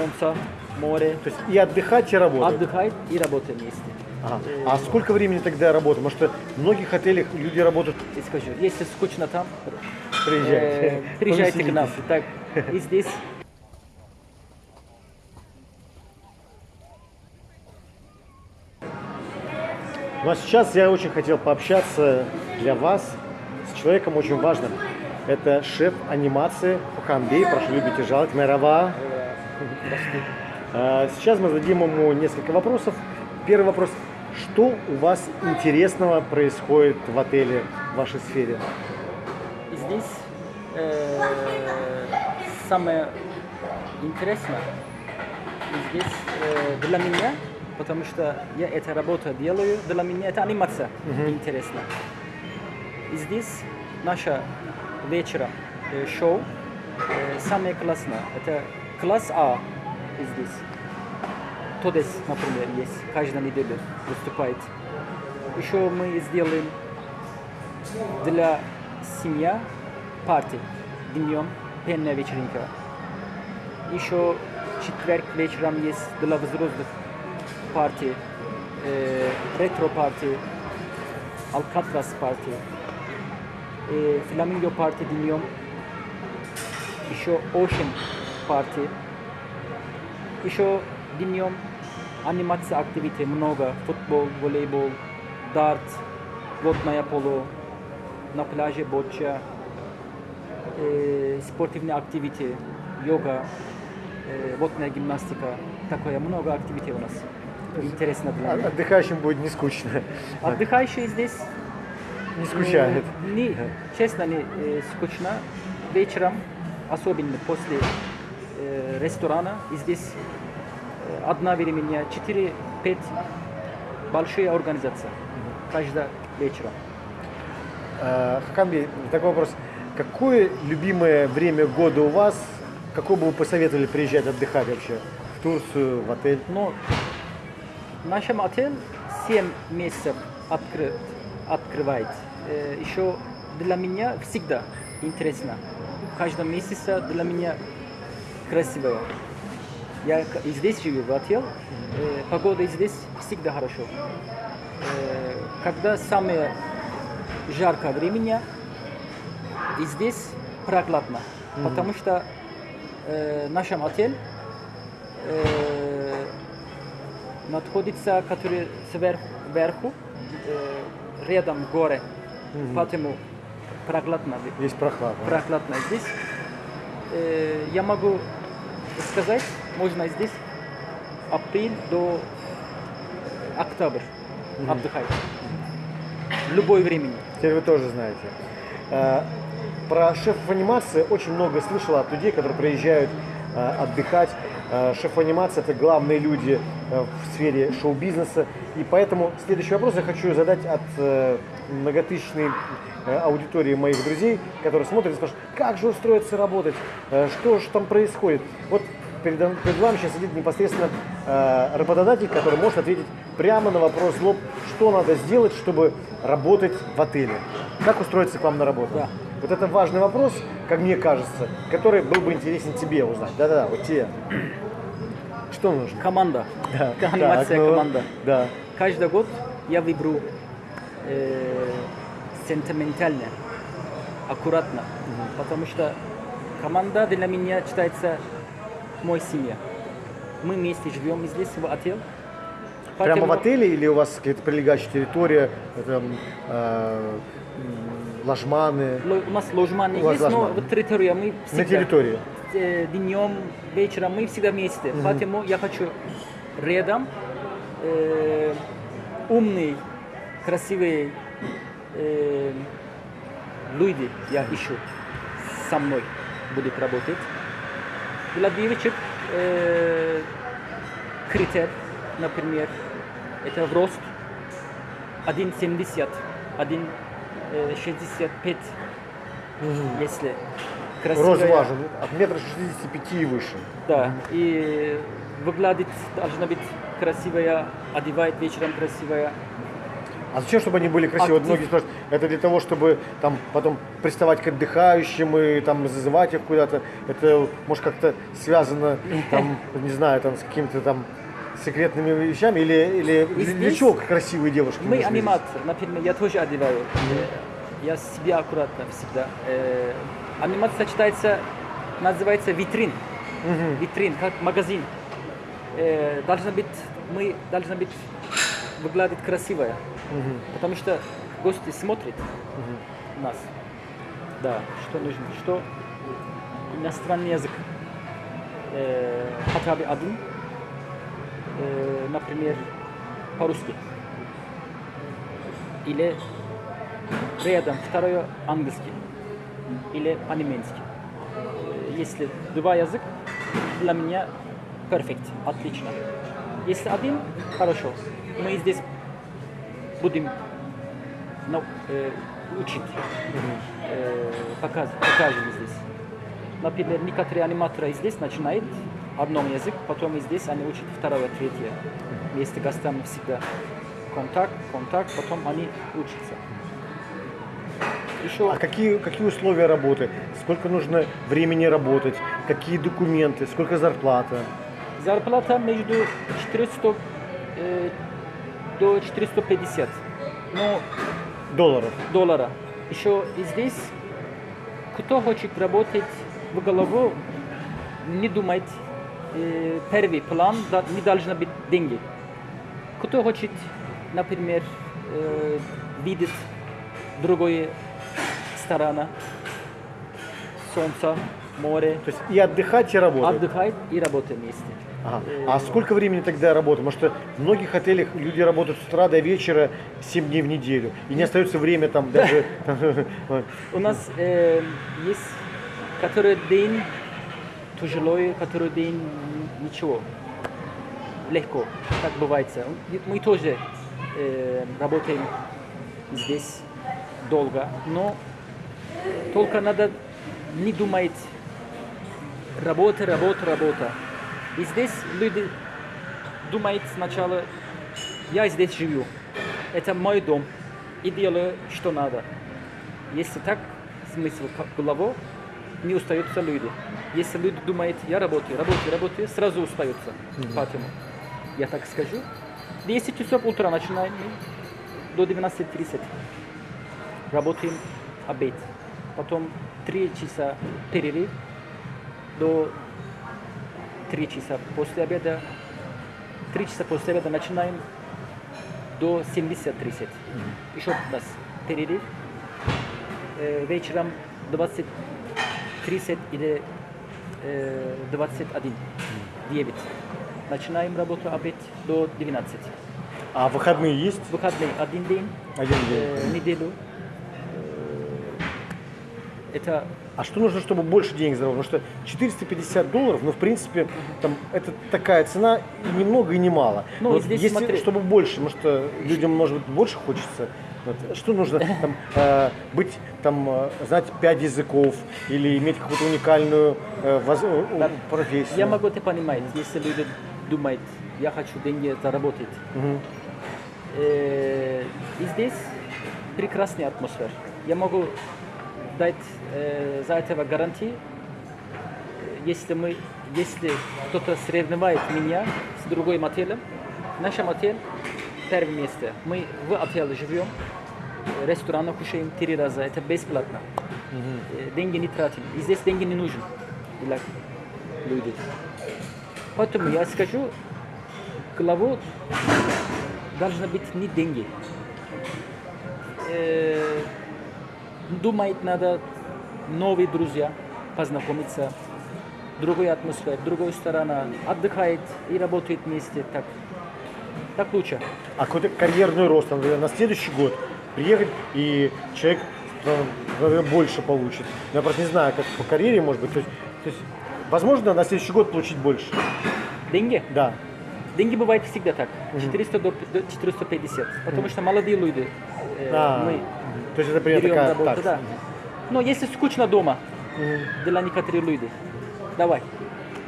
солнца, море, То есть и отдыхать, и работать. отдыхать и работать вместе. Ага. А сколько времени тогда? Потому что в многих отелях люди работают. И скажу, если скучно там, Приезжайте. э, приезжайте к нам. Так, и здесь Ну а сейчас я очень хотел пообщаться для вас с человеком очень важным. Это шеф анимации Хухамбей. Прошу любите жаловать. Мерава. А, Сейчас мы зададим ему несколько вопросов. Первый вопрос. Что у вас интересного происходит в отеле, в вашей сфере? Здесь э, самое интересное здесь э, для меня, потому что я эту работу делаю, для меня это анимация интересна. И здесь наша вечера э, шоу э, самое классное. Это класс А и здесь. Тодес, например, есть каждую неделю выступает. Еще мы сделаем для семья парти днем пенная вечеринка. Еще четверг вечером есть для взрослых парти, э, ретро парти, алкатрас парти, э, фламинго парти днем, еще Ocean парти, еще днем анимация активити много, футбол, волейбол, дарт, водное поло, на пляже боча, э, спортивные активити, йога, э, водная гимнастика. Такое много активити у нас. Интересно для меня. Отдыхающим будет не скучно. Отдыхающие здесь Не скучает. не, честно, не э, скучно. Вечером, особенно после э, ресторана, и здесь э, одна времени 4-5 большие организации. Каждый вечером. Э, Хакамби, такой вопрос. Какое любимое время года у вас? Какое бы вы посоветовали приезжать отдыхать вообще? В Турцию, в отель? В нашем отеле 7 месяцев открыт, открывает. Э, еще для меня всегда интересно. В каждом месяце для меня красивое. Я здесь живу, в отеле. Э, погода здесь всегда хорошо. Э, когда самое жаркое время, и здесь прохладно. Потому что э, наш отель э, находится, который сверху, вверху, э, рядом горы, поэтому прохладно, Здесь прохладно. прохладно здесь. Э, я могу сказать, можно здесь апрель до октябрь отдыхать. В любое времени. Теперь вы тоже знаете. Э, Про шефов анимации очень много слышал от людей, которые приезжают э, отдыхать. Э, Шеф анимации это главные люди в сфере шоу-бизнеса. И поэтому следующий вопрос я хочу задать от э, многотысячной э, аудитории моих друзей, которые смотрят и спрашивают, как же устроиться работать, Э, что же там происходит. Вот перед, перед вами сейчас сидит непосредственно э, работодатель, который может ответить прямо на вопрос лоб, что надо сделать, чтобы работать в отеле. Как устроиться к вам на работу? Да. Вот это важный вопрос, как мне кажется, который был бы интересен тебе узнать. Да-да-да, вот тебе. Что нужно? Команда. Да. Анимация Так, ну, команда. Да. Каждый год я выберу э, сентиментально, аккуратно, потому что команда для меня считается мой семья. Мы вместе живем здесь, в отеле. Прямо в Поэтому- отеле или у вас какая-то прилегающая территория, э, м, ложманы? Ло- У нас ложманы У есть, но ложманы. в территории мы всегда... На территории. Э, днем, вечером мы всегда вместе. Поэтому я хочу рядом э, умные, красивые э, люди я ищу со мной будет работать. Девочек э, критерий, например, это в рост 1,70, 1,65, если красивая. Рост важен, от метра 65 и выше. Да, и выглядит, должна быть красивая, одевает вечером красивая. А зачем, чтобы они были красивые? Вот многие спрашивают, это для того, чтобы там потом приставать к отдыхающим и там зазывать их куда-то. Это может как-то связано, там, не знаю, там с какими-то там секретными вещами или, или И для чего красивые девушки? Мы аниматор, например, я тоже одеваю. Э, Я себя аккуратно всегда. Анимация сочетается, называется витрин. Витрин, как магазин. Э, Должна быть, мы должна быть выглядит красивая. Потому что гости смотрят нас. Да, что нужно, что иностранный язык. Э, хотя бы один, э, например, по-русски. Или рядом второе английский или по-немецки. Если два язык, для меня перфект, отлично. Если один, хорошо. Мы здесь будем ну, э, учить, э, показ, покажем здесь. Например, некоторые аниматоры здесь начинают одном язык, потом здесь они учат второе, третье. Вместе гостям всегда контакт, контакт, потом они учатся. Еще А какие, какие условия работы? Сколько нужно времени работать? Какие документы? Сколько зарплата? зарплата между 400 э, до 450 ну, Долларов. доллара. Еще и здесь, кто хочет работать в голову, не думать, э, первый план да, не должно быть деньги. Кто хочет, например, э, видеть другое сторона, солнце, море, То есть и отдыхать, и работать. отдыхать и работать вместе. Ага. А сколько времени тогда работы? Потому что в многих отелях люди работают с утра до вечера 7 дней в неделю. И не остается время там даже... У нас э, есть который день тяжело, который день ничего, легко, так бывает. Мы тоже э, работаем здесь долго, но только надо не думать работа, работа, работа. И здесь люди думают сначала, я здесь живу, это мой дом, и делаю, что надо. Если так, смысл голову, не устаются люди. Если люди думают, я работаю, работаю, работаю, сразу устаются. Поэтому я так скажу. 10 часов утра начинаем до 12.30. Работаем обед. Потом 3 часа перерыв до 3 часа после обеда. 3 часа после обеда начинаем до 70.30. Еще раз перерыв. Э, вечером 20.30 или э, 21. 9. Начинаем работу обед до 12. А выходные есть? Выходные один день, Один день. э, неделю. Это А что нужно, чтобы больше денег заработать? Потому что 450 долларов, ну, в принципе, там, это такая цена и ни много, и не мало. Ну, и здесь если, смотри- чтобы больше, может, э, людям, может быть, больше хочется, вот, что нужно, там, э, быть, там, э, знать пять языков или иметь какую-то уникальную э, воз- э, Да. профессию? я могу это понимать, если люди думают, я хочу деньги заработать. Мгм. Э, и здесь прекрасная атмосфера. Я могу дать э, за этого гарантии, если мы, если кто-то сравнивает меня с другим отелем, наш отель первое место. Мы в отеле живем, э, ресторана кушаем три раза, это бесплатно. Э, Деньги не тратим. И здесь деньги не нужны для людей. Поэтому я скажу, главу должны быть не деньги. Э, думать надо новые друзья, познакомиться, другая атмосфера, другая сторона, отдыхает и работает вместе, так, так лучше. А какой-то карьерный рост, например, на следующий год приехать, и человек наверное, больше получит. Я просто не знаю, как по карьере может быть. То есть, то есть, возможно, на следующий год получить больше. Деньги? Да. Деньги бывает всегда так, 400 до до 450, потому что молодые люди, э, А, мы То есть это примерно берем такая работу, такса. да. Но если скучно дома, Мгм. для некоторых людей, давай,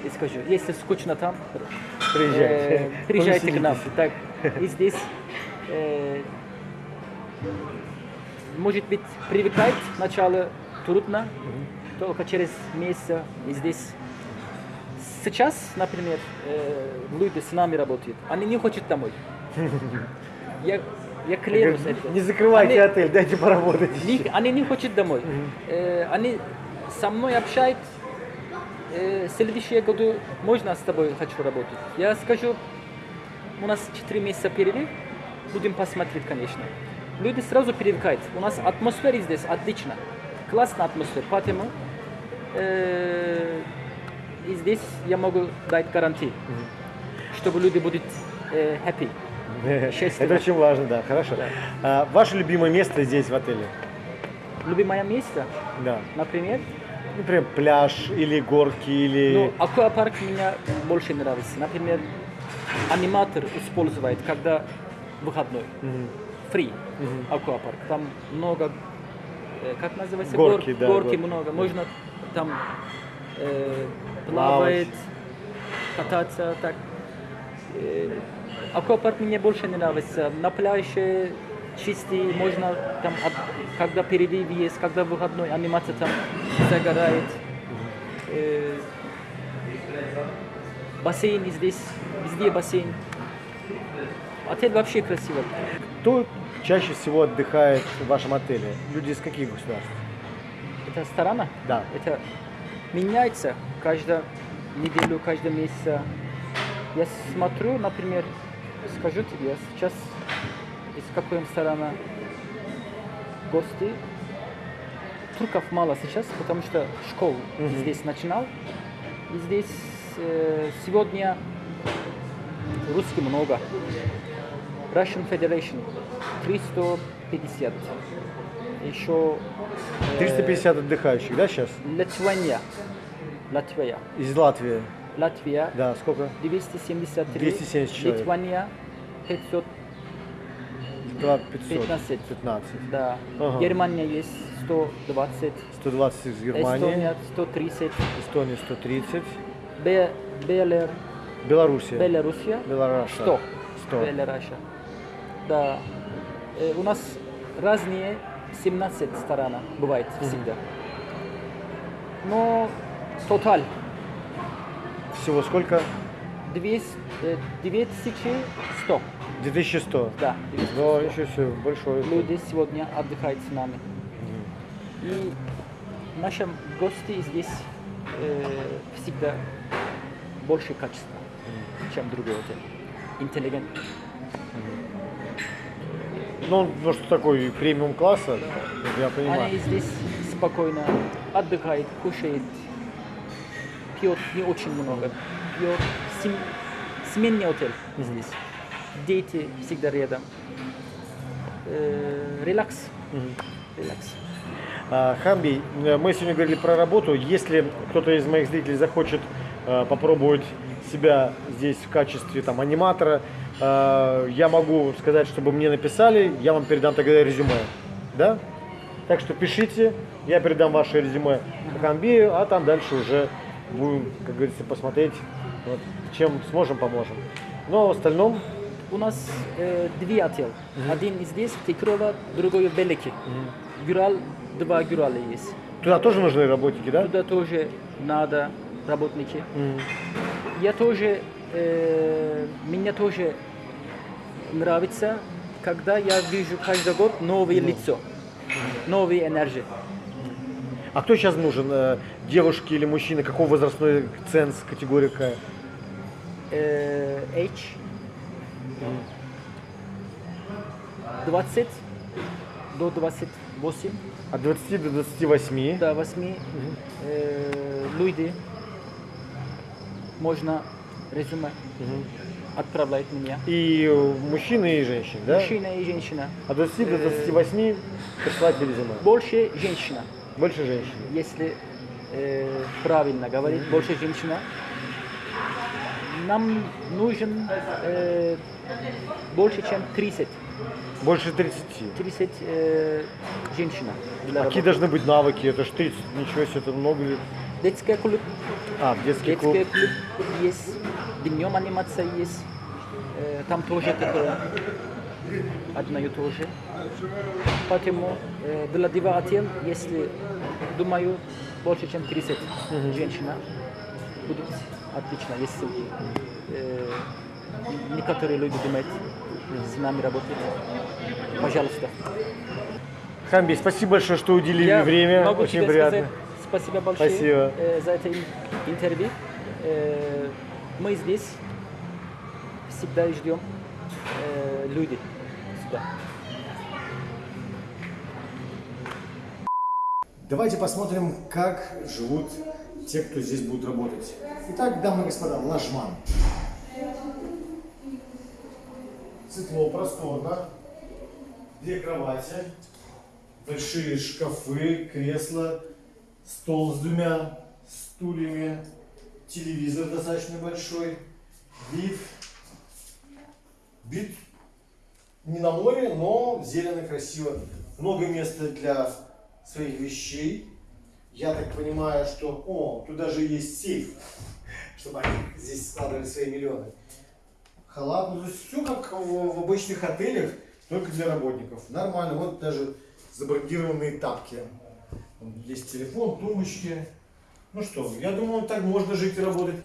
я скажу, если скучно там, Приезжайте. э, приезжайте к нам. Так, и здесь э, может быть, привыкать сначала трудно, только через месяц и здесь. Сейчас, например, э, люди с нами работают, они не хотят домой. Я, я клянусь это. Не закрывайте Они- отель, дайте поработать. не- они не хотят домой. Э, они со мной общаются. Э, следующие годы можно с тобой хочу работать. Я скажу, у нас 4 месяца перерыв, будем посмотреть, конечно. Люди сразу привыкают. У нас атмосфера здесь отлично. Классная атмосфера. Поэтому э, здесь я могу дать гарантии, чтобы люди будут э, happy. Это очень важно, да, хорошо. А, ваше любимое место здесь, в отеле? Любимое место, Да. например, Например, пляж или горки, или... Ну, аквапарк мне больше нравится. Например, аниматор использует, когда выходной. Мгм. Free аквапарк. Там много, э, как называется? Горки, Гор- да, Горки горки. много. Можно там э, Плавать. плавать, кататься, так. Э, аквапарк мне больше не нравится. На пляже чистый, можно там, от- когда перерыв есть, когда выходной, анимация там загорает. Э, бассейн здесь, везде бассейн. Отель вообще красивый. Кто чаще всего отдыхает в вашем отеле? Люди из каких государств? Это сторона? Да. Это меняется каждую неделю, каждый месяц. Я смотрю, например, скажу тебе, сейчас из какой сторона гости. Турков мало сейчас, потому что школу Мгм. здесь начинал. И здесь э, сегодня русских много. Russian Federation 350. Еще э, 350 отдыхающих, да, сейчас? Литвания. Латвия. Из Латвии. Латвия Да, сколько? 273. 270 человек. Литвания 500. Да, 500. 15. 15. Да. Ага. Германия есть 120. 120 из Германии. Эстония 130. Эстония 130. Бе, Белер, Белоруссия. Белоруссия Белораша. 100. 100. Белораша. Да. Э, у нас разные 17 сторон бывает всегда. Но тоталь Всего сколько? 200, э, 9100. 2100. Да, Но еще все большое. люди сегодня отдыхают с нами. И наши гости здесь э, всегда больше качества, чем другой отель. Интеллигент. Ну, он просто такой премиум класса, я понимаю. Они здесь спокойно отдыхают, кушают, пьет не очень много, пьет сем- сменный отель здесь. Дети всегда рядом. Э, релакс. Релакс. А, Хамби, э, мы сегодня говорили про работу. Если кто-то из моих зрителей захочет э, попробовать себя здесь в качестве там, аниматора, я могу сказать, чтобы мне написали, я вам передам тогда резюме. Да? Так что пишите, я передам ваше резюме Хамбию, а там дальше уже будем, как говорится, посмотреть, вот, чем сможем, поможем. Но в остальном, У нас э, две отель. Один здесь, Текрова, другой в Белеке. Гюрал, два Гюрала есть. туда тоже нужны работники, да? Туда тоже надо работники. Мгм. Я тоже, э, мне тоже нравится, когда я вижу каждый год новые лицо, новые энергии. А кто сейчас нужен? Э, Девушки или мужчины? Какого возрастной ценз, категория какая? Э, H 20 до 28, От 20 до 28. до 8 э, люди можно резюме Мгм. отправлять мне. И э, мужчины, и женщины, да? Мужчина и женщина. От 20 до 28 присылайте резюме. Больше женщина. Больше женщин. если э, правильно говорить, больше женщина. Нам нужен э, больше, чем 30, Больше 30. 30 э, женщин для Какие работы. должны быть навыки? Это ж 30, ничего себе, это много ли? Детский клуб, А, детский клуб. детский клуб есть, днем анимация есть, э, там тоже такое. одно и то же. Поэтому э, для Дива Атен, если, думаю, больше чем 30 женщин будет отлично, если э, некоторые люди думают с нами работать. Пожалуйста. Хамби, спасибо большое, что уделили Я время. могу Очень тебе приятно. сказать спасибо большое Спасибо. э, за это ин- интервью. Э, мы здесь всегда ждем э, люди сюда. Давайте посмотрим, как живут те, кто здесь будет работать. Итак, дамы и господа, ложман. Светло, просторно. Две кровати, большие шкафы, кресла, стол с двумя стульями, телевизор достаточно большой, вид. Вид не на море, но зелено, красиво. Много места для своих вещей. Я так понимаю, что... О, тут даже есть сейф, чтобы они здесь складывали свои миллионы. Халат, ну, то все как в, в обычных отелях, только для работников. Нормально, вот даже забрендированные тапки. Есть телефон, тумбочки. Ну что, я думаю, так можно жить и работать.